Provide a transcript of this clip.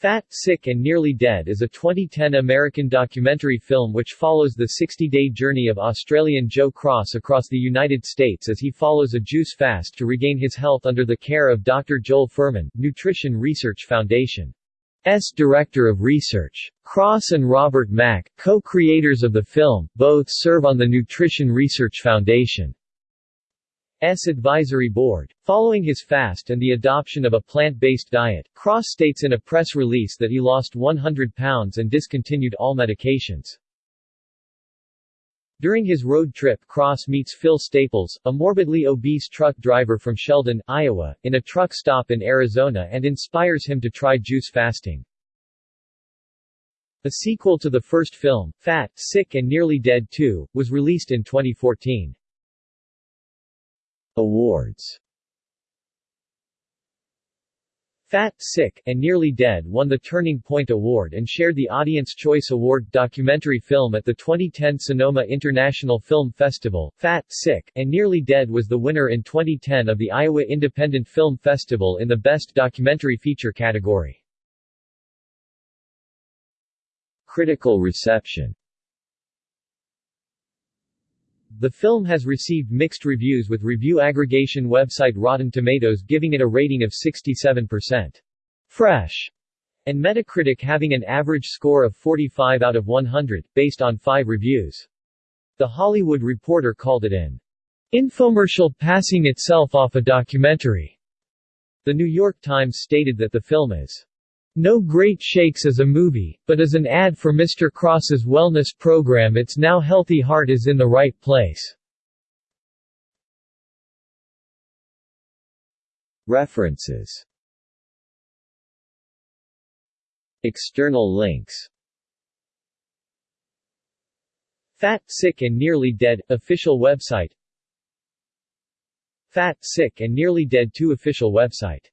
Fat, Sick and Nearly Dead is a 2010 American documentary film which follows the 60-day journey of Australian Joe Cross across the United States as he follows a juice fast to regain his health under the care of Dr. Joel Fuhrman, Nutrition Research Foundation. S. Director of Research. Cross and Robert Mack, co-creators of the film, both serve on the Nutrition Research Foundation. S advisory board. Following his fast and the adoption of a plant-based diet, Cross states in a press release that he lost 100 pounds and discontinued all medications. During his road trip Cross meets Phil Staples, a morbidly obese truck driver from Sheldon, Iowa, in a truck stop in Arizona and inspires him to try juice fasting. A sequel to the first film, Fat, Sick and Nearly Dead 2, was released in 2014. Awards Fat, Sick, and Nearly Dead won the Turning Point Award and shared the Audience Choice Award documentary film at the 2010 Sonoma International Film Festival. Fat, Sick, and Nearly Dead was the winner in 2010 of the Iowa Independent Film Festival in the Best Documentary Feature category. Critical reception the film has received mixed reviews with review aggregation website Rotten Tomatoes giving it a rating of 67%. Fresh and Metacritic having an average score of 45 out of 100, based on five reviews. The Hollywood Reporter called it an infomercial passing itself off a documentary. The New York Times stated that the film is no Great Shakes as a movie, but as an ad for Mr. Cross's wellness program its now healthy heart is in the right place. References External links Fat, Sick and Nearly Dead, official website Fat, Sick and Nearly Dead 2 official website